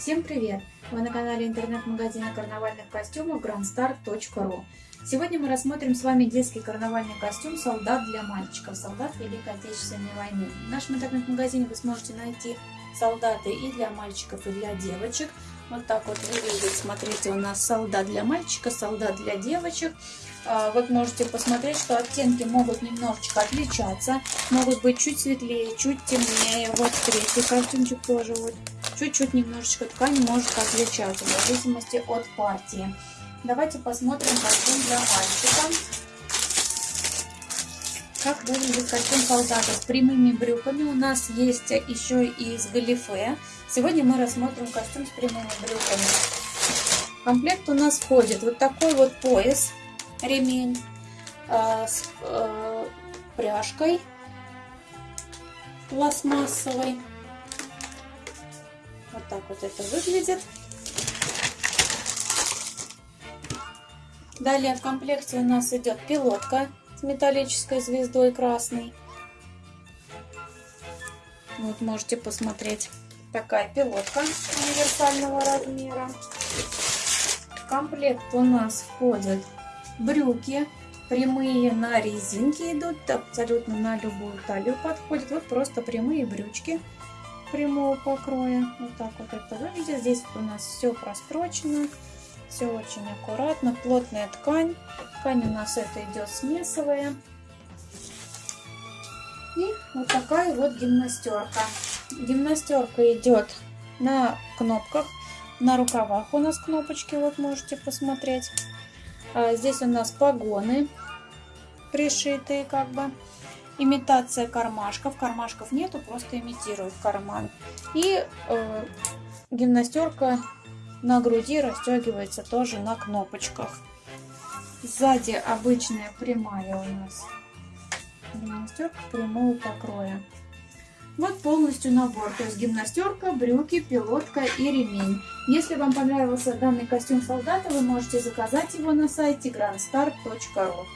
Всем привет! Вы на канале интернет-магазина карнавальных костюмов grandstar.ru Сегодня мы рассмотрим с вами детский карнавальный костюм «Солдат для мальчиков», «Солдат Великой Отечественной войны». В нашем интернет-магазине вы сможете найти солдаты и для мальчиков, и для девочек. Вот так вот выглядит, смотрите, у нас солдат для мальчика, солдат для девочек. А, вы можете посмотреть, что оттенки могут немножечко отличаться, могут быть чуть светлее, чуть темнее. Вот третий костюмчик тоже вот чуть-чуть немножечко ткань может отличаться в зависимости от партии. Давайте посмотрим костюм для мальчика. Как выглядит костюм солдата с прямыми брюками. У нас есть еще и с галифе. Сегодня мы рассмотрим костюм с прямыми брюками. Комплект у нас входит вот такой вот пояс, ремень э, с э, пряжкой пластмассовой. Так вот это выглядит. Далее в комплекте у нас идет пилотка с металлической звездой красной. Вот можете посмотреть. Такая пилотка универсального размера. В комплект у нас входят брюки. Прямые на резинке идут, абсолютно на любую талию подходят. Вот просто прямые брючки прямого покроя. Вот так вот это выглядит. Здесь у нас все прострочено, все очень аккуратно. Плотная ткань. Ткань у нас это идет смесовая. И вот такая вот гимнастерка. Гимнастерка идет на кнопках, на рукавах у нас кнопочки, вот можете посмотреть. А здесь у нас погоны пришитые как бы имитация кармашков. Кармашков нету, просто имитируют карман. И э, гимнастерка на груди расстегивается тоже на кнопочках. Сзади обычная прямая у нас гимнастерка прямого покроя. Вот полностью набор, то есть гимнастерка, брюки, пилотка и ремень. Если вам понравился данный костюм солдата, вы можете заказать его на сайте grandstar.ru.